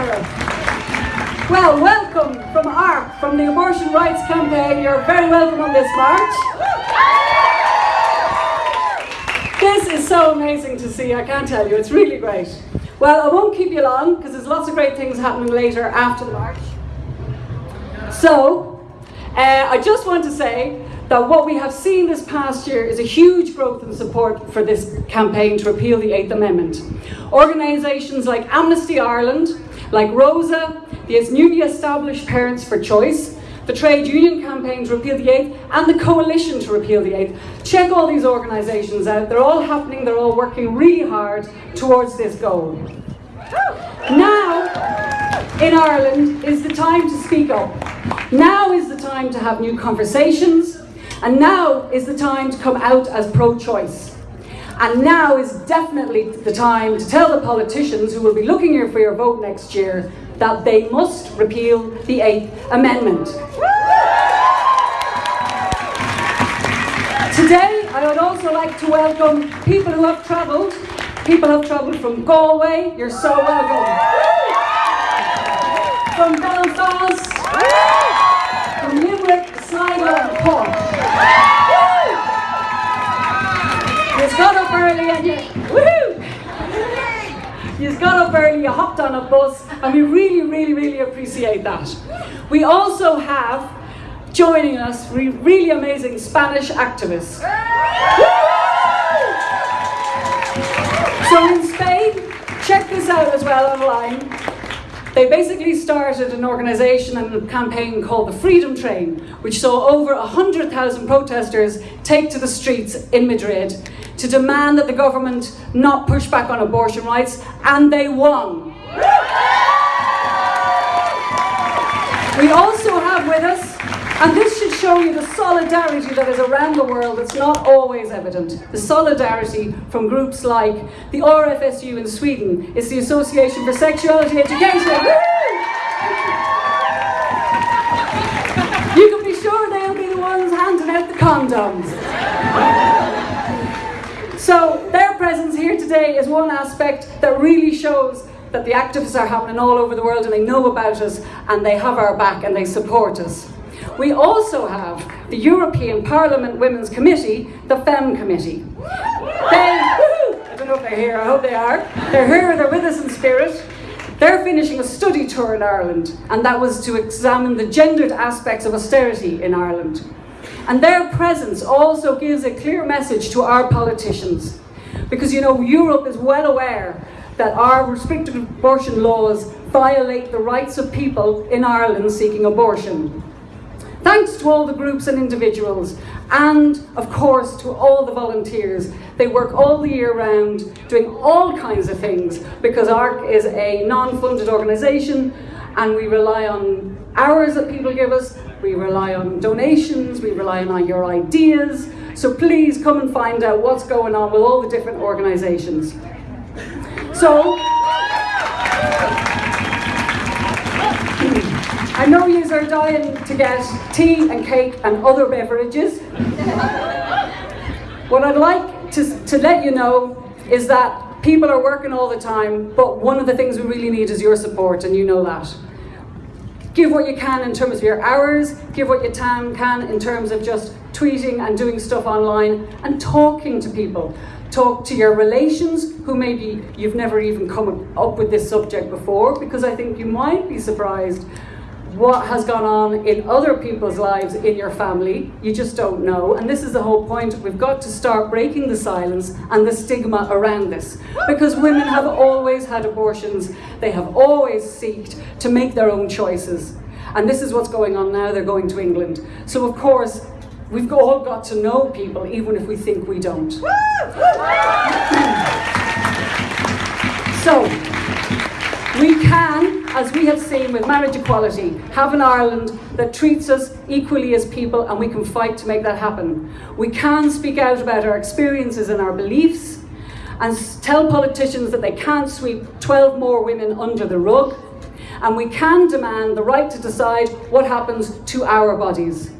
Well, welcome from ARC, from the Abortion Rights Campaign. You're very welcome on this march. This is so amazing to see, I can't tell you, it's really great. Well, I won't keep you long because there's lots of great things happening later after the march. So, I just want to say that what we have seen this past year is a huge growth in support for this campaign to repeal the Eighth Amendment. Organisations like Amnesty Ireland, like Rosa, the newly established Parents for Choice, the Trade Union Campaign to repeal the Eighth, and the Coalition to repeal the Eighth. Check all these organisations out. They're all happening, they're all working really hard towards this goal. Now, in Ireland, is the time to speak up. Now is time to have new conversations, and now is the time to come out as pro-choice. And now is definitely the time to tell the politicians who will be looking here for your vote next year that they must repeal the Eighth Amendment. Today, I would also like to welcome people who have travelled. People have travelled from Galway, you're so welcome. From Belfast, from Limerick, Sligo and Cork. You got up early and you, woohoo! You got up early, you hopped on a bus, and we really, really, really appreciate that. We also have joining us re really amazing Spanish activists. So in Spain, check this out as well online. They basically started an organisation and a campaign called the Freedom Train, which saw over 100,000 protesters take to the streets in Madrid to demand that the government not push back on abortion rights, and they won. We also have with us, and this should show you the solidarity that is around the world that's not always evident. The solidarity from groups like the RFSU in Sweden, it's the Association for Sexuality Education. You can be sure they'll be the ones handing out the condoms. So their presence here today is one aspect that really shows that the activists are happening all over the world and they know about us and they have our back and they support us. We also have the European Parliament Women's Committee, the FEM Committee. They, I don't know if they're here, I hope they are. They're here, they're with us in spirit. They're finishing a study tour in Ireland, and that was to examine the gendered aspects of austerity in Ireland. And their presence also gives a clear message to our politicians. Because you know, Europe is well aware that our restrictive abortion laws violate the rights of people in Ireland seeking abortion. Thanks to all the groups and individuals, and of course to all the volunteers. They work all the year round doing all kinds of things because ARC is a non-funded organisation and we rely on hours that people give us, we rely on donations, we rely on your ideas. So please come and find out what's going on with all the different organisations. So, I know you are dying to get tea and cake and other beverages. what I'd like to, to let you know is that people are working all the time, but one of the things we really need is your support, and you know that. Give what you can in terms of your hours, give what you can in terms of just tweeting and doing stuff online, and talking to people. Talk to your relations who maybe you've never even come up with this subject before, because I think you might be surprised what has gone on in other people's lives in your family. You just don't know. And this is the whole point. We've got to start breaking the silence and the stigma around this. Because women have always had abortions. They have always sought to make their own choices. And this is what's going on now. They're going to England. So of course, we've all got to know people, even if we think we don't. Have seen with marriage equality, have an Ireland that treats us equally as people and we can fight to make that happen. We can speak out about our experiences and our beliefs and tell politicians that they can't sweep 12 more women under the rug. And we can demand the right to decide what happens to our bodies.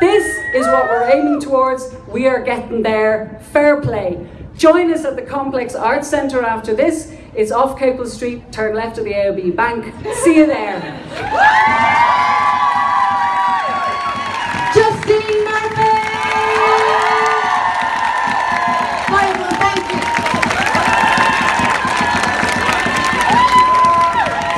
This is what we're aiming towards. We are getting there. Fair play. Join us at the Complex Arts Centre after this. It's off Capel Street, turn left of the AIB Bank. See you there.